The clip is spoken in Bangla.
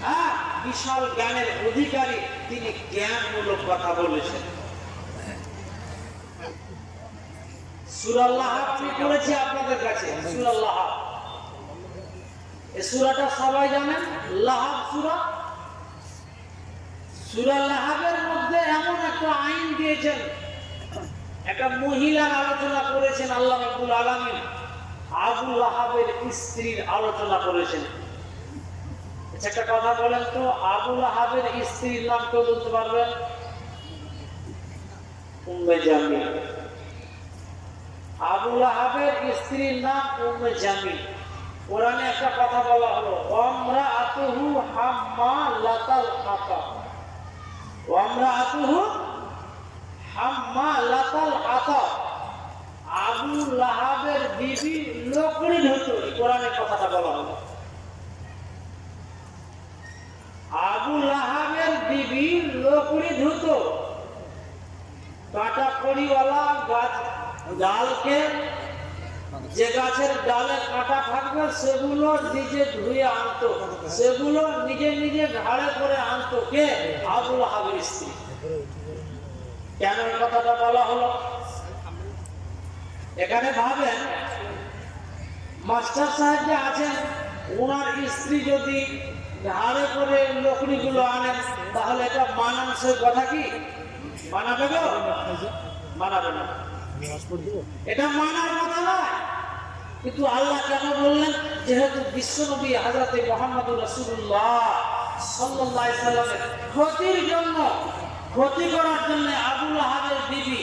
হ্যাঁ সবাই জানেন? লাহাব সুরা। সুরা লাহাবের মধ্যে এমন একটা আইন দিয়েছেন। একটা মহিলার আলোচনা করেছেন আল্লাহ আব্দুল আবু লাহাবের স্ত্রীর আলোচনা করেছেন। আচ্ছা, একটা কথা বলেন তো আবু লাহাবের স্ত্রীর নাম কেউ বলতে পারবেন উম্মে জামিল। আবু লাহাবের স্ত্রীর নাম উম্মে জামিল। কোরআনে একটা কথা বলা হলো ওমরা আতুহু হাম্মা লাতাল হাতা। ওমরা আতুহু হাম্মা লাতাল হাতা। আবু লাহাবের বিবি লোকড়ি ধরত কোরআনের কথাটা বলা হলো। আবু লাহাবের বিবি লোকড়ি ধুত। কাটা কড়িওয়ালা গাছ, ডালকে, যে গাছের ডালে কাটা থাকবে, সেগুলো নিজে ধুয়ে আনতো। সেগুলো নিজে নিজে ঘাড়ে করে আনতো কে? আবুল হাবির স্ত্রী। কেন কথাটা বলা হলো? এখানে ভাবেন মাস্টার সাহেব যে আছেন, ওনার স্ত্রী যদি ঘাড়ে করে লকড়িগুলো আনেন তাহলে এটা মানানসই কথা কি? মানাবে গো? মানাবে না। এটা মানার কথা নয়। কিন্তু আল্লাহ কেন বললেন, যেহেতু বিশ্বনবী হাজরতে মোহাম্মদ রসুল্লাহ সাল্লাহ ক্ষতির জন্য, ক্ষতি করার জন্য আবুল আহাবের বিবি